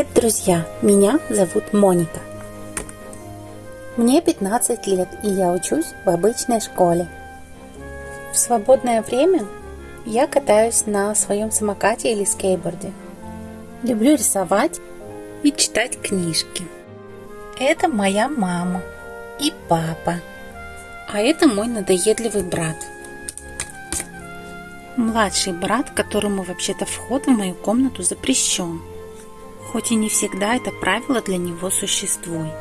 Привет, друзья! Меня зовут Моника. Мне 15 лет, и я учусь в обычной школе. В свободное время я катаюсь на своем самокате или скейтборде. Люблю рисовать и читать книжки. Это моя мама и папа. А это мой надоедливый брат. Младший брат, которому вообще-то вход в мою комнату запрещен. Хоть и не всегда это правило для него существует.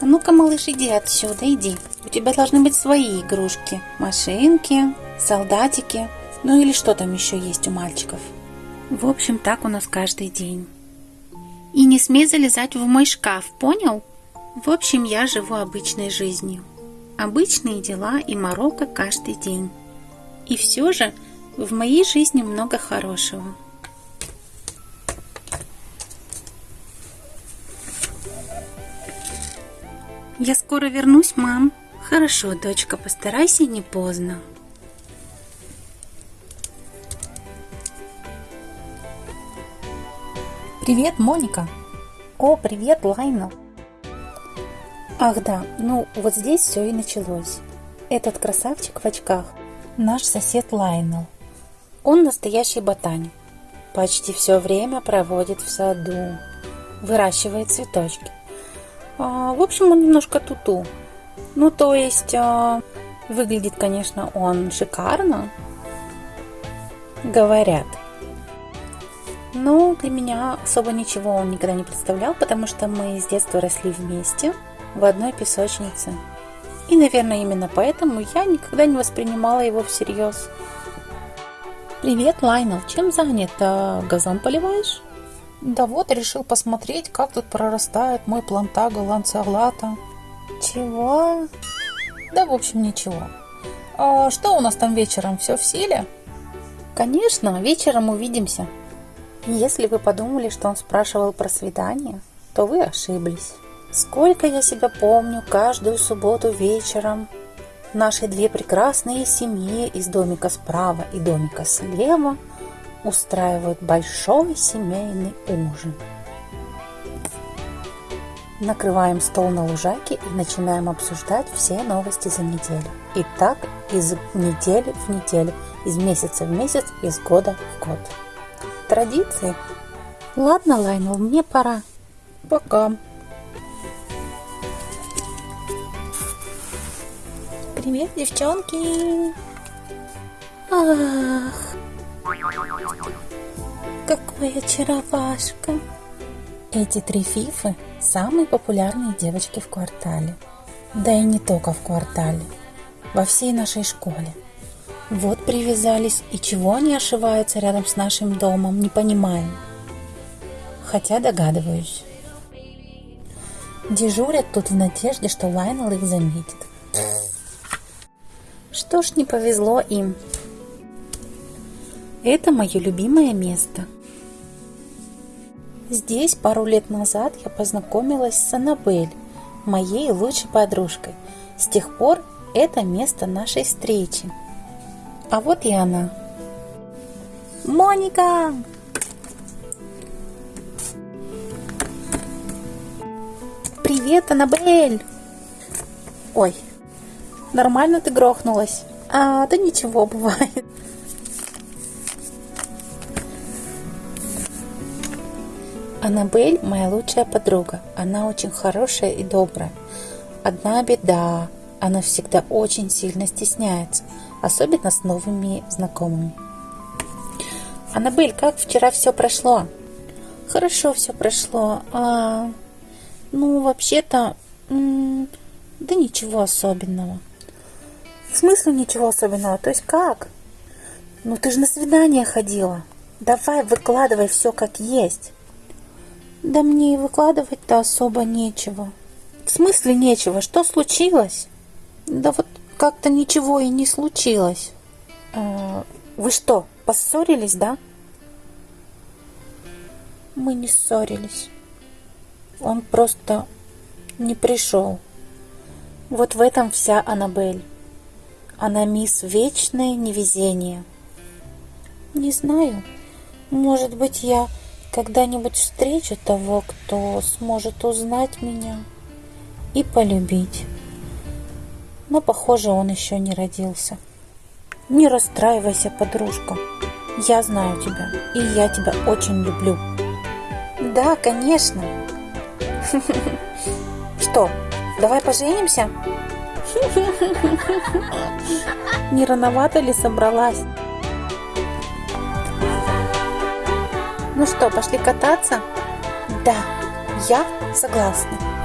А ну-ка, малыш, иди отсюда, иди. У тебя должны быть свои игрушки. Машинки, солдатики, ну или что там еще есть у мальчиков. В общем, так у нас каждый день. И не смей залезать в мой шкаф, понял? В общем, я живу обычной жизнью. Обычные дела и морока каждый день. И все же в моей жизни много хорошего. Я скоро вернусь, мам. Хорошо, дочка, постарайся не поздно. Привет, Моника. О, привет, Лайнел. Ах да, ну вот здесь все и началось. Этот красавчик в очках – наш сосед Лайнел. Он настоящий ботаник. Почти все время проводит в саду. Выращивает цветочки. А, в общем, он немножко туту. Ну, то есть, а, выглядит, конечно, он шикарно. Говорят. Но для меня особо ничего он никогда не представлял, потому что мы с детства росли вместе в одной песочнице. И, наверное, именно поэтому я никогда не воспринимала его всерьез. Привет, Лайнел, чем занят? А, газон поливаешь? Да вот, решил посмотреть, как тут прорастает мой плантага ланцеолата. Чего? Да, в общем, ничего. А что у нас там вечером? Все в силе? Конечно, вечером увидимся. Если вы подумали, что он спрашивал про свидание, то вы ошиблись. Сколько я себя помню, каждую субботу вечером наши две прекрасные семьи из домика справа и домика слева – устраивают большой семейный ужин. Накрываем стол на лужайке и начинаем обсуждать все новости за неделю. И так из недели в неделю, из месяца в месяц, из года в год. Традиции. Ладно, Лайнел, мне пора. Пока. Привет, девчонки. Ах, какой очаровашка! Эти три фифы – самые популярные девочки в квартале. Да и не только в квартале, во всей нашей школе. Вот привязались, и чего они ошиваются рядом с нашим домом, не понимаем. Хотя догадываюсь. Дежурят тут в надежде, что Лайнел их заметит. Что ж, не повезло им. Это мое любимое место. Здесь пару лет назад я познакомилась с Аннабель, моей лучшей подружкой. С тех пор это место нашей встречи. А вот и она. Моника! Привет, Аннабель! Ой, нормально ты грохнулась? А, да ничего, бывает. Аннабель моя лучшая подруга. Она очень хорошая и добрая. Одна беда. Она всегда очень сильно стесняется, особенно с новыми знакомыми. Аннабель, как вчера все прошло? Хорошо все прошло. А, ну, вообще-то, да ничего особенного. В смысле ничего особенного? То есть как? Ну, ты же на свидание ходила. Давай, выкладывай все как есть. Да мне и выкладывать-то особо нечего. В смысле нечего? Что случилось? Да вот как-то ничего и не случилось. А, вы что, поссорились, да? Мы не ссорились. Он просто не пришел. Вот в этом вся Аннабель. Она мисс Вечное Невезение. Не знаю. Может быть, я когда-нибудь встречу того, кто сможет узнать меня и полюбить. Но, похоже, он еще не родился. Не расстраивайся, подружка. Я знаю тебя, и я тебя очень люблю. Да, конечно. Что, давай поженимся? Не рановато ли собралась? Ну что, пошли кататься? Да, я согласна.